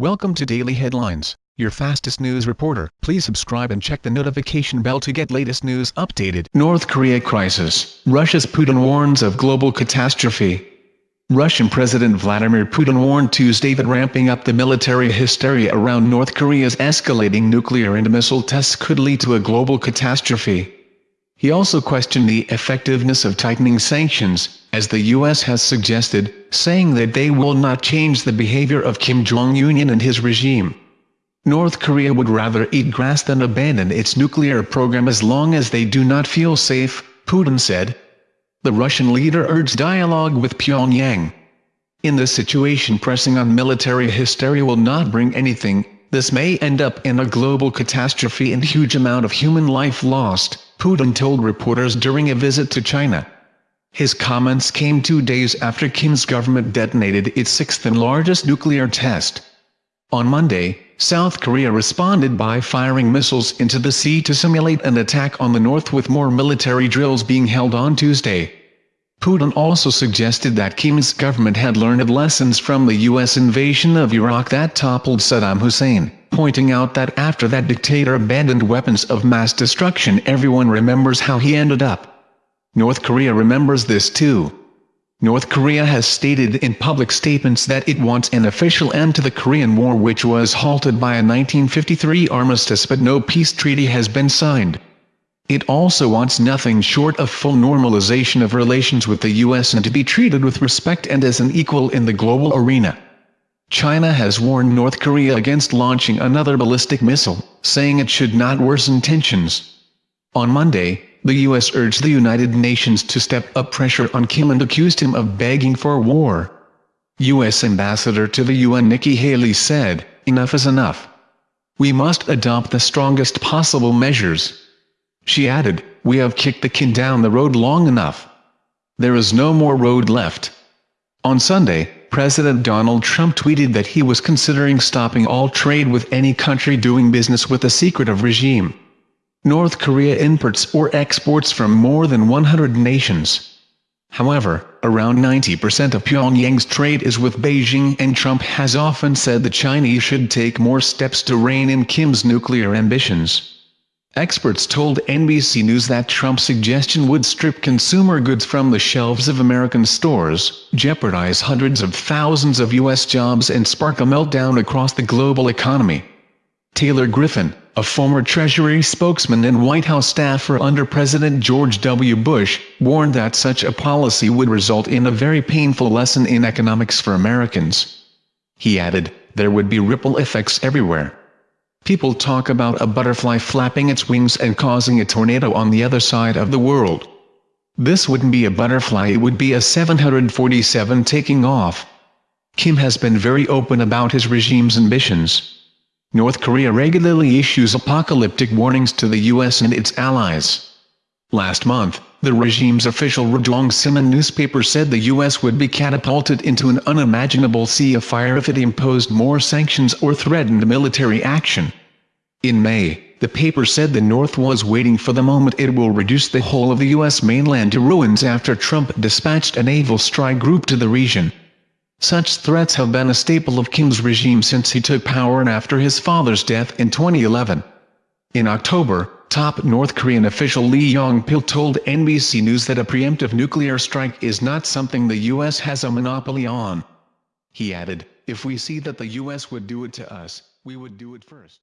Welcome to Daily Headlines, your fastest news reporter. Please subscribe and check the notification bell to get latest news updated. North Korea crisis. Russia's Putin warns of global catastrophe. Russian President Vladimir Putin warned Tuesday that ramping up the military hysteria around North Korea's escalating nuclear and missile tests could lead to a global catastrophe. He also questioned the effectiveness of tightening sanctions, as the U.S. has suggested, saying that they will not change the behavior of Kim Jong-un and his regime. North Korea would rather eat grass than abandon its nuclear program as long as they do not feel safe, Putin said. The Russian leader urged dialogue with Pyongyang. In this situation pressing on military hysteria will not bring anything, this may end up in a global catastrophe and huge amount of human life lost, Putin told reporters during a visit to China. His comments came two days after Kim's government detonated its sixth and largest nuclear test. On Monday, South Korea responded by firing missiles into the sea to simulate an attack on the north with more military drills being held on Tuesday. Putin also suggested that Kim's government had learned lessons from the U.S. invasion of Iraq that toppled Saddam Hussein, pointing out that after that dictator abandoned weapons of mass destruction everyone remembers how he ended up. North Korea remembers this too. North Korea has stated in public statements that it wants an official end to the Korean War which was halted by a 1953 armistice but no peace treaty has been signed. It also wants nothing short of full normalization of relations with the US and to be treated with respect and as an equal in the global arena. China has warned North Korea against launching another ballistic missile, saying it should not worsen tensions. On Monday, the U.S. urged the United Nations to step up pressure on Kim and accused him of begging for war. U.S. Ambassador to the UN Nikki Haley said, enough is enough. We must adopt the strongest possible measures. She added, we have kicked the can down the road long enough. There is no more road left. On Sunday, President Donald Trump tweeted that he was considering stopping all trade with any country doing business with a secretive regime. North Korea imports or exports from more than 100 nations. However, around 90% of Pyongyang's trade is with Beijing and Trump has often said the Chinese should take more steps to rein in Kim's nuclear ambitions. Experts told NBC News that Trump's suggestion would strip consumer goods from the shelves of American stores, jeopardize hundreds of thousands of U.S. jobs and spark a meltdown across the global economy. Taylor Griffin, a former Treasury spokesman and White House staffer under President George W. Bush, warned that such a policy would result in a very painful lesson in economics for Americans. He added, there would be ripple effects everywhere. People talk about a butterfly flapping its wings and causing a tornado on the other side of the world. This wouldn't be a butterfly it would be a 747 taking off. Kim has been very open about his regime's ambitions. North Korea regularly issues apocalyptic warnings to the US and its allies. Last month, the regime's official Rodong Sinmun newspaper said the U.S. would be catapulted into an unimaginable sea of fire if it imposed more sanctions or threatened military action. In May, the paper said the North was waiting for the moment it will reduce the whole of the U.S. mainland to ruins after Trump dispatched a naval strike group to the region. Such threats have been a staple of Kim's regime since he took power and after his father's death in 2011. In October, top North Korean official Lee Yong-pil told NBC News that a preemptive nuclear strike is not something the U.S. has a monopoly on. He added, if we see that the U.S. would do it to us, we would do it first.